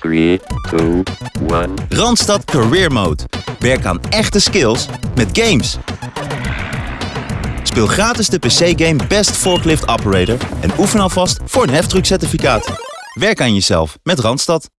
3, 2, 1. Randstad Career Mode. Werk aan echte skills met games. Speel gratis de PC-game Best Forklift Operator en oefen alvast voor een heftruckcertificaat. Werk aan jezelf met Randstad.